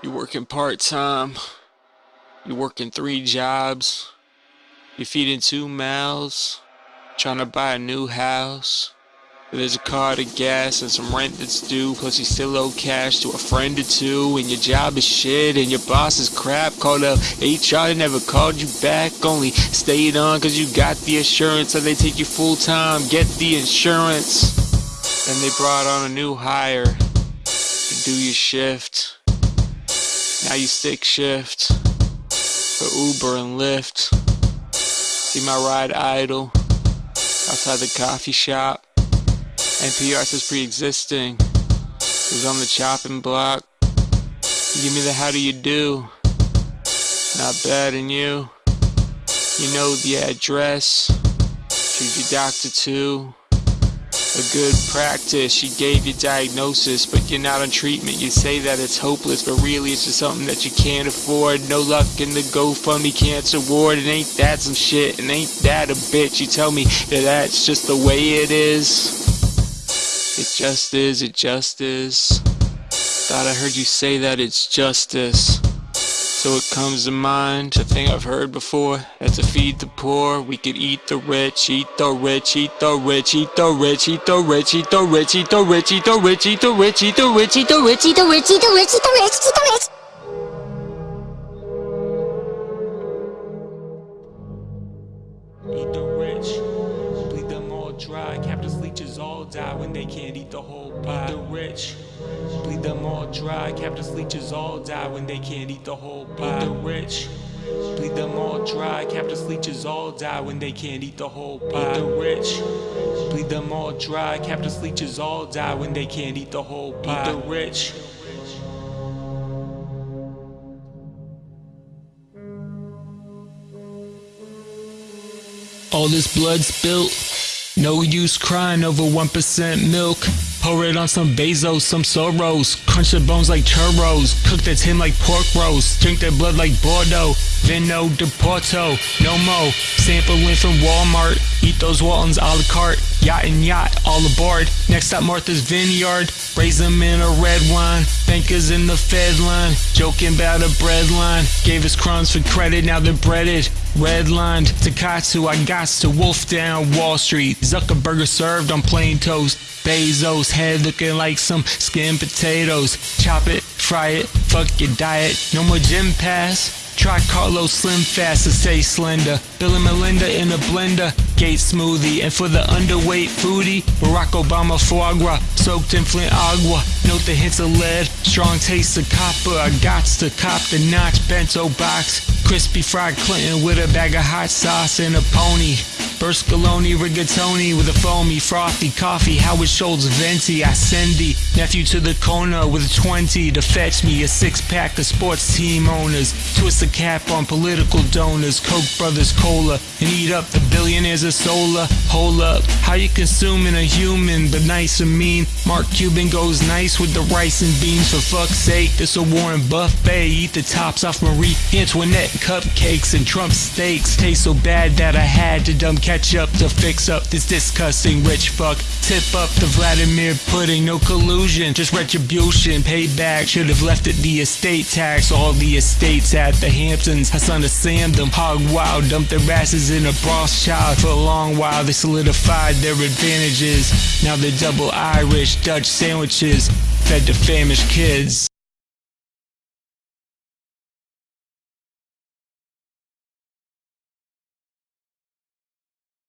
You're working part time. You're working three jobs. You're feeding two mouths. Trying to buy a new house. There's a car to gas and some rent that's due. Plus you still owe cash to a friend or two. And your job is shit and your boss is crap. Called up HR, they never called you back. Only stayed on cause you got the assurance that they take you full time. Get the insurance. Then they brought on a new hire to do your shift. Now you stick shift for Uber and Lyft. See my ride idle outside the coffee shop. NPR says pre-existing. Who's on the chopping block? Give me the how do you do? Not bad and you. You know the address. Choose your doctor too a good practice. She gave you diagnosis, but you're not on treatment. You say that it's hopeless, but really it's just something that you can't afford. No luck in the GoFundMe cancer ward. And ain't that some shit? And ain't that a bitch? You tell me that that's just the way it is. It just is, it just is. Thought I heard you say that it's justice. So it comes to mind, a thing I've heard before, that to feed the poor, we could eat the rich, eat the rich, eat the rich, eat the rich, eat the rich, eat the rich, eat the rich, eat the rich, eat the rich, eat the rich, eat the rich, eat the rich, eat the rich, eat the rich, eat the rich. Eat dry. Captors leeches all die when they can't eat the whole pie. The rich, bleed them all dry. Captors leeches all die when they can't eat the whole pie. The rich, bleed them all dry. Captors leeches all die when they can't eat the whole pie. The rich, bleed them all dry. Captors leeches all die when they can't eat the whole pie. The rich. All this blood spilt. No use crying over 1% milk. Pour it on some Bezos, some Soros. Crunch the bones like churros. Cook that tin like pork roast. Drink that blood like Bordeaux. Vino de Porto. No mo. Sampling from Walmart. Eat those Waltons a la carte. Yacht and yacht, all aboard. Next up, Martha's Vineyard. Raise them in a red wine. Bankers in the Fed line. Joking about a bread line. Gave us crumbs for credit, now they're breaded. Redlined Takatsu, I got to wolf down Wall Street. Zuckerberg served on plain toast. Bezos head looking like some skinned potatoes. Chop it, fry it, fuck your diet. No more gym pass. Try Carlos Slim Fast to stay slender. Bill and Melinda in a blender. Gate smoothie. And for the underweight foodie, Barack Obama foie gras. Soaked in Flint agua. Note the hints of lead. Strong taste of copper. I got to cop the notch bento box. Crispy fried Clinton with a bag of hot sauce and a pony. Berlusconi rigatoni with a foamy frothy coffee. Howard Schultz venti ascendi. Nephew to the corner with a 20 to fetch me a six pack of sports team owners. Twist the cap on political donors. Koch brothers cola and eat up the billionaires of solar. Hold up, how you consuming a human but nice and mean? Mark Cuban goes nice with the rice and beans. For fuck's sake, this a Warren Buffet. Eat the tops off Marie Antoinette cupcakes and Trump steaks. Taste so bad that I had to dumb catch up to fix up this disgusting rich fuck. Tip up the Vladimir pudding, no collusion, just retribution. Payback should have left it the estate tax. All the estates at the Hamptons. Hassan to Sam them hog wild, dumped their asses in a Rothschild. For a long while they solidified their advantages. Now they're double Irish, Dutch sandwiches, fed to famished kids.